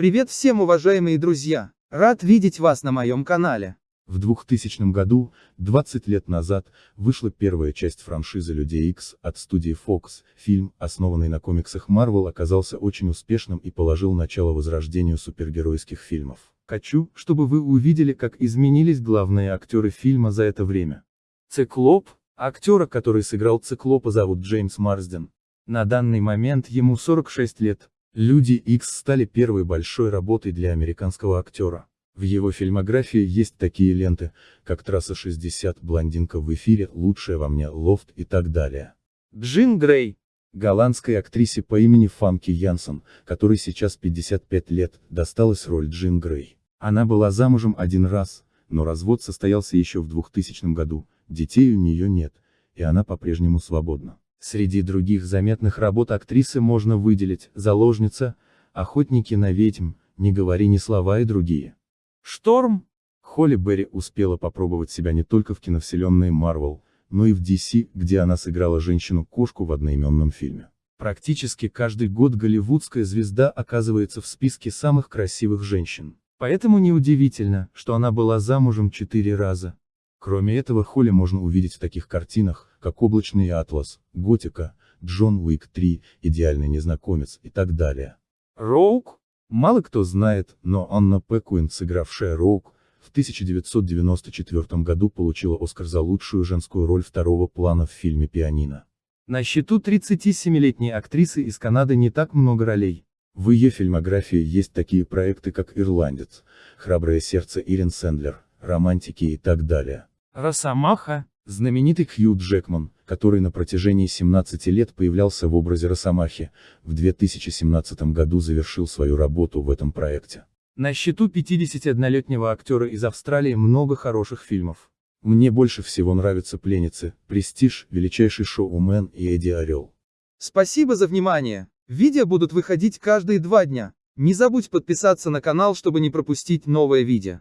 Привет всем уважаемые друзья! Рад видеть вас на моем канале. В 2000 году, 20 лет назад, вышла первая часть франшизы Людей Икс от студии Fox. Фильм, основанный на комиксах Marvel, оказался очень успешным и положил начало возрождению супергеройских фильмов. Хочу, чтобы вы увидели, как изменились главные актеры фильма за это время. Циклоп, актера, который сыграл Циклопа зовут Джеймс Марсден. На данный момент ему 46 лет. Люди X стали первой большой работой для американского актера. В его фильмографии есть такие ленты, как «Трасса 60», «Блондинка в эфире», «Лучшая во мне», «Лофт» и так далее. Джин Грей. Голландской актрисе по имени Фамки Янсен, которой сейчас 55 лет, досталась роль Джин Грей. Она была замужем один раз, но развод состоялся еще в 2000 году, детей у нее нет, и она по-прежнему свободна. Среди других заметных работ актрисы можно выделить «Заложница», «Охотники на ведьм», «Не говори ни слова» и другие. Шторм. Холли Берри успела попробовать себя не только в киновселенной Marvel, но и в DC, где она сыграла женщину-кошку в одноименном фильме. Практически каждый год голливудская звезда оказывается в списке самых красивых женщин. Поэтому неудивительно, что она была замужем четыре раза. Кроме этого Холли можно увидеть в таких картинах, как «Облачный атлас», «Готика», «Джон Уик 3», «Идеальный незнакомец» и так далее. Роук? Мало кто знает, но Анна Пекуин, сыгравшая Роук, в 1994 году получила Оскар за лучшую женскую роль второго плана в фильме «Пианино». На счету 37-летней актрисы из Канады не так много ролей. В ее фильмографии есть такие проекты как «Ирландец», «Храброе сердце» Ирин Сэндлер, «Романтики» и так далее. Росомаха. Знаменитый Хью Джекман, который на протяжении 17 лет появлялся в образе Росомахи, в 2017 году завершил свою работу в этом проекте. На счету 51-летнего актера из Австралии много хороших фильмов. Мне больше всего нравятся «Пленницы», «Престиж», «Величайший шоумен» и «Эдди Орел». Спасибо за внимание. Видео будут выходить каждые два дня. Не забудь подписаться на канал, чтобы не пропустить новое видео.